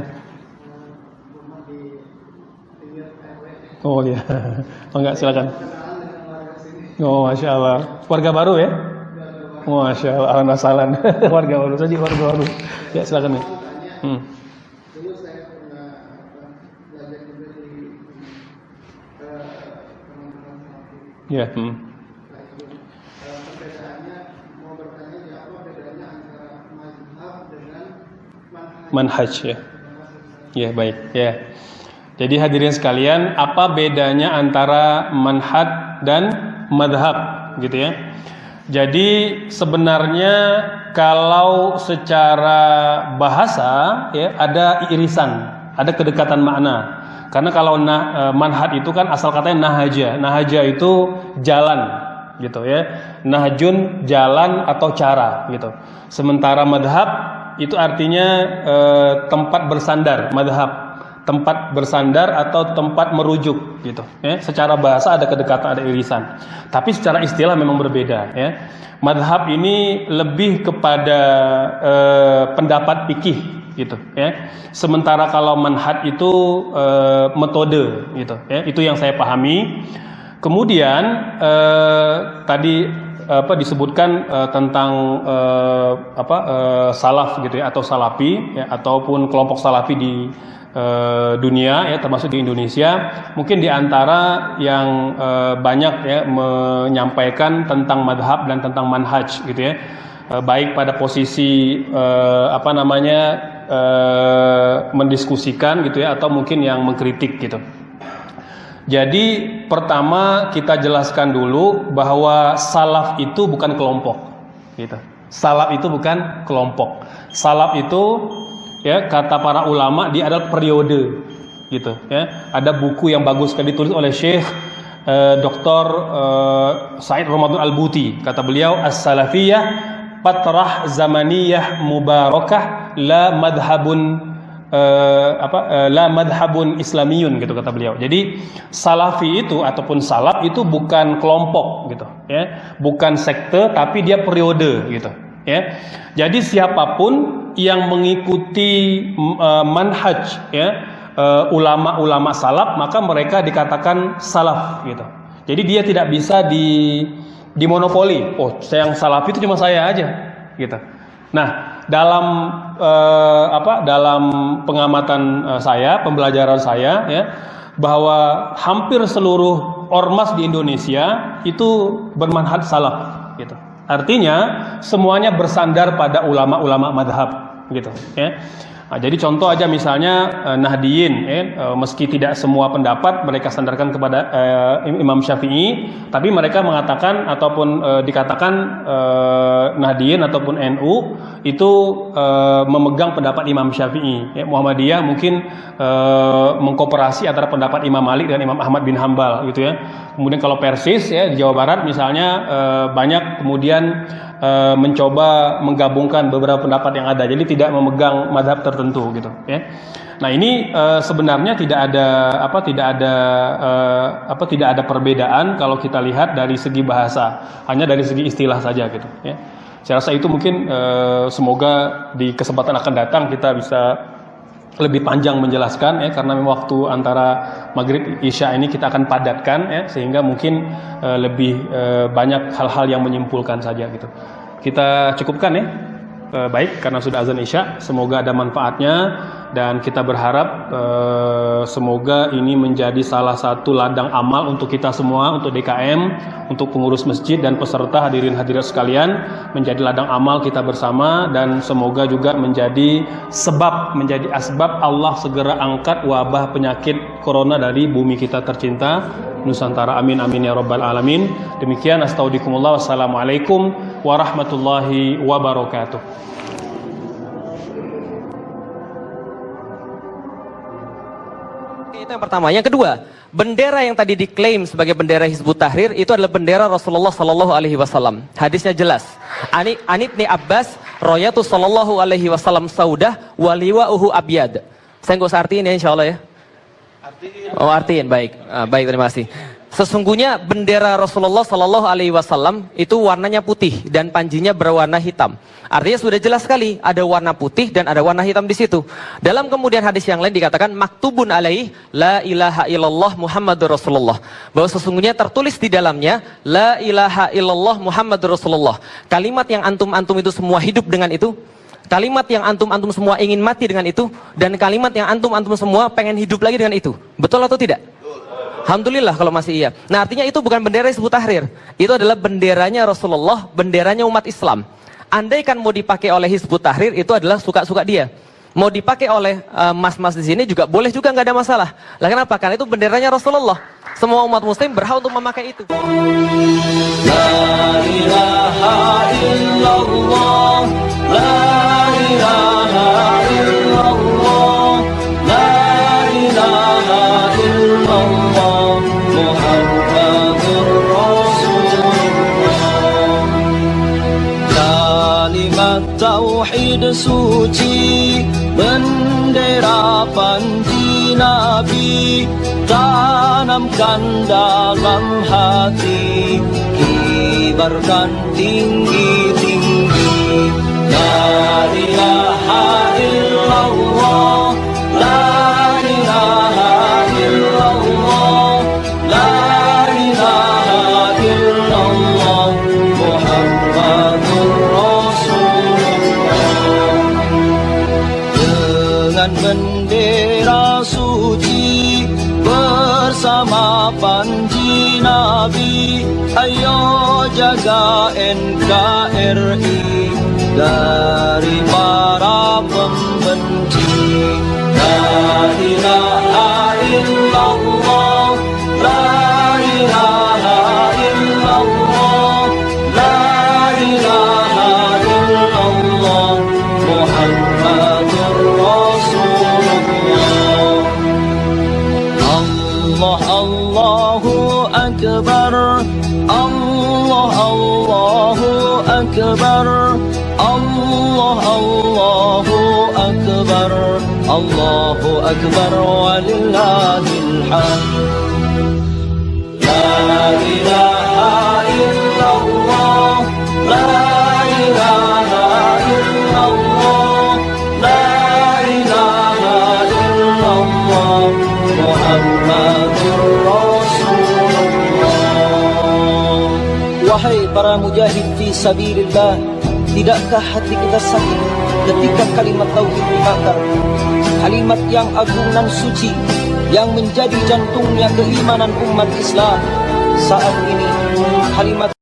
Oh ya. Oh enggak silakan. Oh masya Allah. Warga baru ya? Oh, masya Allah. Alhamdulillah salam. warga baru saja warga baru. Ya silakan ya. Hmm. Ya. Hmm. Manhaj ya. Ya, baik. Ya. Jadi hadirin sekalian, apa bedanya antara manhaj dan madhab gitu ya. Jadi sebenarnya kalau secara bahasa ya ada irisan, ada kedekatan makna. Karena kalau nah, manhaj itu kan asal katanya nahaja. Nahaja itu jalan gitu ya. Nahjun jalan atau cara gitu. Sementara madhab itu artinya e, tempat bersandar, madhab. Tempat bersandar atau tempat merujuk gitu. Ya secara bahasa ada kedekatan ada irisan. Tapi secara istilah memang berbeda ya. Madhab ini lebih kepada e, pendapat pikih gitu ya. Sementara kalau manhaj itu e, metode gitu ya. Itu yang saya pahami. Kemudian e, tadi apa disebutkan uh, tentang uh, apa uh, salaf gitu ya atau salafi ya ataupun kelompok salafi di uh, dunia ya termasuk di Indonesia. Mungkin di antara yang uh, banyak ya menyampaikan tentang madhab dan tentang manhaj gitu ya uh, baik pada posisi uh, apa namanya uh, mendiskusikan gitu ya atau mungkin yang mengkritik gitu jadi pertama kita jelaskan dulu bahwa salaf itu bukan kelompok, gitu. Salaf itu bukan kelompok. Salaf itu ya kata para ulama dia adalah periode, gitu. Ya ada buku yang bagus sekali ditulis oleh Syekh eh, Dr. Eh, Said Ramadan Al Buti. Kata beliau as-salafiyah patrah zamaniyah mubarakah la madhabun uh, apa uh, la madhabun islamiyun gitu kata beliau. Jadi salafi itu ataupun salaf itu bukan kelompok gitu ya, bukan sekte tapi dia periode gitu ya. Jadi siapa pun yang mengikuti uh, manhaj ya ulama-ulama uh, salaf maka mereka dikatakan salaf gitu. Jadi dia tidak bisa di dimonopoli. Oh, yang salafi itu cuma saya aja gitu. Nah, dalam eh, apa dalam pengamatan eh, saya, pembelajaran saya ya, bahwa hampir seluruh ormas di Indonesia itu bermanhaj salaf gitu. Artinya semuanya bersandar pada ulama-ulama madhab gitu ya. Nah, jadi contoh aja misalnya eh, Nahdiyin, eh, eh, meski tidak semua pendapat mereka sandarkan kepada eh, Imam Syafi'i, tapi mereka mengatakan ataupun eh, dikatakan eh, Nahdiyin ataupun NU itu eh, memegang pendapat Imam Syafi'i. Ya, Muhammadiyah mungkin eh, mengkooperasi antara pendapat Imam Malik dan Imam Ahmad bin Hambal gitu ya. Kemudian kalau Persis ya di Jawa Barat misalnya eh, banyak kemudian eh, mencoba menggabungkan beberapa pendapat yang ada. Jadi tidak memegang madhab tertentu gitu ya. Nah ini e, sebenarnya tidak ada apa tidak ada e, apa tidak ada perbedaan kalau kita lihat dari segi bahasa hanya dari segi istilah saja gitu ya. Saya rasa itu mungkin eh, semoga di kesempatan akan datang kita bisa lebih panjang menjelaskan ya karena waktu antara maghrib isya ini kita akan padatkan ya sehingga mungkin uh, lebih uh, banyak hal-hal yang menyimpulkan saja gitu. Kita cukupkan ya. Uh, baik karena sudah azan isya, semoga ada manfaatnya dan kita berharap uh, semoga ini menjadi salah satu ladang amal untuk kita semua untuk DKM, untuk pengurus masjid dan peserta hadirin hadirat sekalian menjadi ladang amal kita bersama dan semoga juga menjadi sebab menjadi asbab Allah segera angkat wabah penyakit corona dari bumi kita tercinta. Nusantara amin amin ya rabbal alamin. Demikian astaudikumullah. Wassalamualaikum warahmatullahi wabarakatuh Itu yang pertama. Yang kedua, bendera yang tadi diklaim sebagai bendera Hizbut Tahrir itu adalah bendera Rasulullah Sallallahu Alaihi Wasallam. Hadisnya jelas. Ani Anit ni Abbas, Royatu Sallallahu Alaihi Wasallam Saudah, Waliwa Uhu Abiyad. Saya nggak usah artiin ya, insya Allah ya. Oh artiin, baik, ah, baik terima kasih. Sesungguhnya bendera Rasulullah Sallallahu Alaihi Wasallam itu warnanya putih dan panjinya berwarna hitam. Artinya sudah jelas sekali ada warna putih dan ada warna hitam di situ. Dalam kemudian hadis yang lain dikatakan maktubun alaih la ilaha illallah Muhammadur Rasulullah. Bahwa sesungguhnya tertulis di dalamnya la ilaha illallah Muhammadur Rasulullah. Kalimat yang antum-antum itu semua hidup dengan itu. Kalimat yang antum-antum semua ingin mati dengan itu dan kalimat yang antum-antum semua pengen hidup lagi dengan itu. Betul atau tidak? Alhamdulillah kalau masih iya. Nah artinya itu bukan bendera Hizbut Tahrir. Itu adalah benderanya Rasulullah, benderanya umat Islam. Andai kan mau dipakai oleh Hizbut Tahrir itu adalah suka-suka dia. Mau dipakai oleh mas-mas uh, di sini juga boleh juga nggak ada masalah. Lah kenapa? Karena itu benderanya Rasulullah. Semua umat muslim berhak untuk memakai itu. Suci bendera panji nabi tanamkan dalam hati kibarkan tinggi-tinggi la ilaha illallah sabilillah Tidakkah hati kita sakit ketika kalimat tauhid dibakar? Kalimat yang agung dan suci Yang menjadi jantungnya keimanan umat Islam. Saat ini kalimat